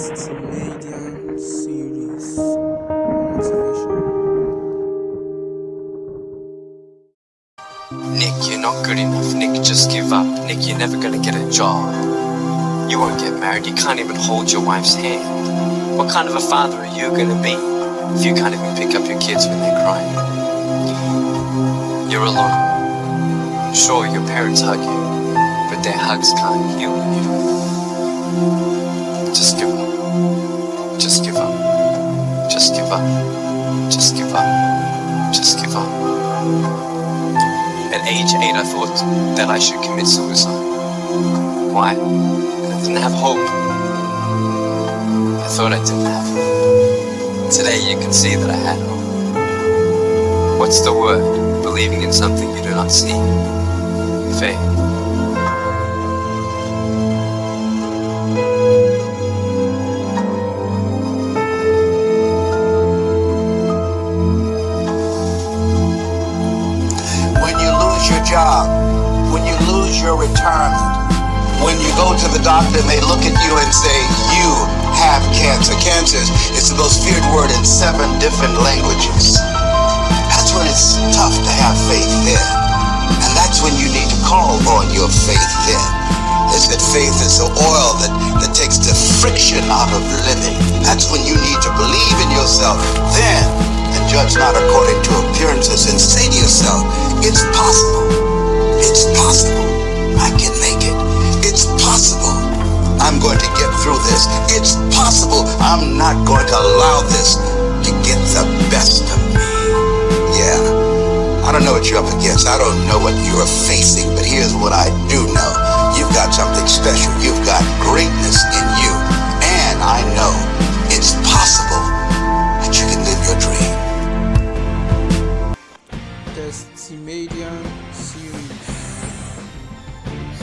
Testimedian series. Nick, you're not good enough. Nick, just give up. Nick, you're never gonna get a job. You won't get married. You can't even hold your wife's hand. What kind of a father are you gonna be if you can't even pick up your kids when they're crying? You're alone. Sure, your parents hug you, but their hugs can't heal you. Just give up. Up. Just give up. Just give up. At age 8, I thought that I should commit suicide. Why? I didn't have hope. I thought I didn't have hope. Today, you can see that I had hope. What's the word? Believing in something you do not see. Faith. Job, when you lose your retirement, when you go to the doctor and they look at you and say, You have cancer. Cancer is the most feared word in seven different languages. That's when it's tough to have faith then. And that's when you need to call on your faith then. They said faith is the oil that, that takes the friction out of living. That's when you need to believe in yourself then and judge not according to appearances and say to yourself, it's possible. It's possible. I'm not going to allow this to get the best of me. Yeah. I don't know what you're up against. I don't know what you're facing, but here's what I do know. You've got something special. You've got greatness in you. And I know it's possible that you can live your dream. Testimedian series.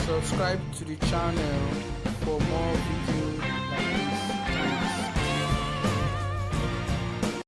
Subscribe to the channel